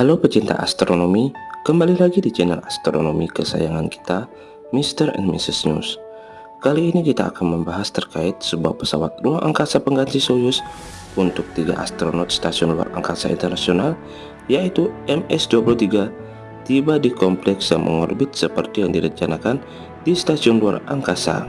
Halo pecinta astronomi, kembali lagi di channel astronomi kesayangan kita, Mr. and Mrs. News. Kali ini kita akan membahas terkait sebuah pesawat ruang angkasa pengganti Soyuz untuk tiga astronot stasiun luar angkasa internasional, yaitu MS-23, tiba di kompleks yang mengorbit seperti yang direncanakan di stasiun luar angkasa.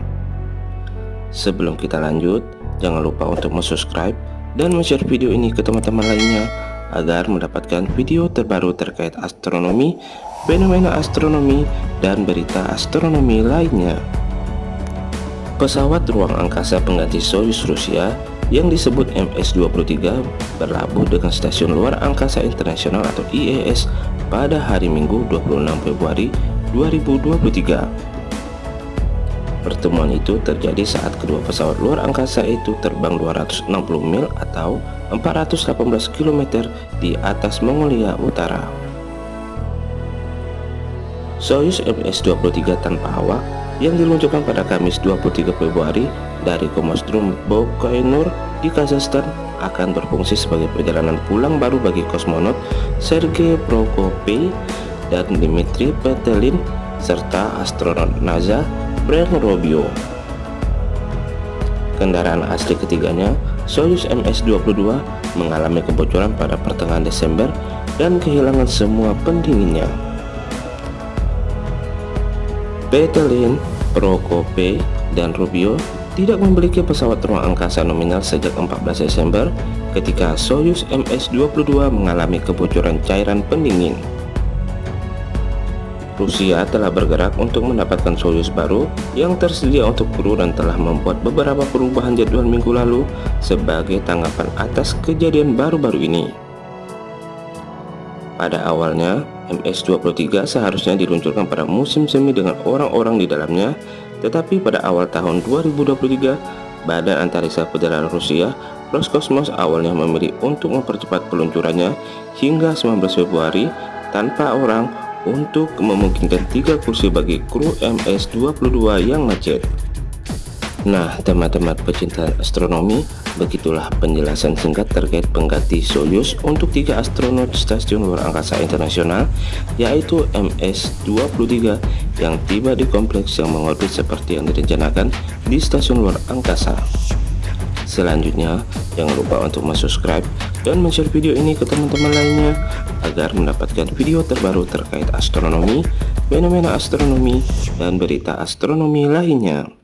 Sebelum kita lanjut, jangan lupa untuk subscribe dan share video ini ke teman-teman lainnya agar mendapatkan video terbaru terkait astronomi, fenomena astronomi, dan berita astronomi lainnya. Pesawat ruang angkasa pengganti Soyuz Rusia yang disebut MS-23 berlabuh dengan Stasiun Luar Angkasa Internasional atau IAS pada hari Minggu 26 Februari 2023. Pertemuan itu terjadi saat kedua pesawat luar angkasa itu terbang 260 mil atau 418 km di atas Mongolia Utara. Soyuz MS-23 tanpa awak yang diluncurkan pada Kamis 23 Februari dari Komostrum Bokainur di Kazakhstan akan berfungsi sebagai perjalanan pulang baru bagi kosmonot Sergei Prokopy dan Dmitry Petelin serta astronot NASA Brent Robio. Kendaraan asli ketiganya Soyuz MS-22 mengalami kebocoran pada pertengahan Desember dan kehilangan semua pendinginnya. Petelin, Prokope, dan Rubio tidak memiliki pesawat ruang angkasa nominal sejak 14 Desember ketika Soyuz MS-22 mengalami kebocoran cairan pendingin. Rusia telah bergerak untuk mendapatkan Soyuz baru yang tersedia untuk kru dan telah membuat beberapa perubahan jadwal minggu lalu sebagai tanggapan atas kejadian baru-baru ini. Pada awalnya, MS-23 seharusnya diluncurkan pada musim semi dengan orang-orang di dalamnya, tetapi pada awal tahun 2023, Badan Antariksa Federal Rusia Roskosmos awalnya memilih untuk mempercepat peluncurannya hingga 19 Februari tanpa orang untuk memungkinkan tiga kursi bagi kru MS-22 yang macet. Nah, teman-teman pecinta astronomi, begitulah penjelasan singkat terkait pengganti Soyuz untuk tiga astronot Stasiun Luar Angkasa Internasional, yaitu MS-23 yang tiba di kompleks yang mengorbit seperti yang direncanakan di Stasiun Luar Angkasa. Selanjutnya, jangan lupa untuk subscribe dan share video ini ke teman-teman lainnya agar mendapatkan video terbaru terkait astronomi, fenomena astronomi, dan berita astronomi lainnya.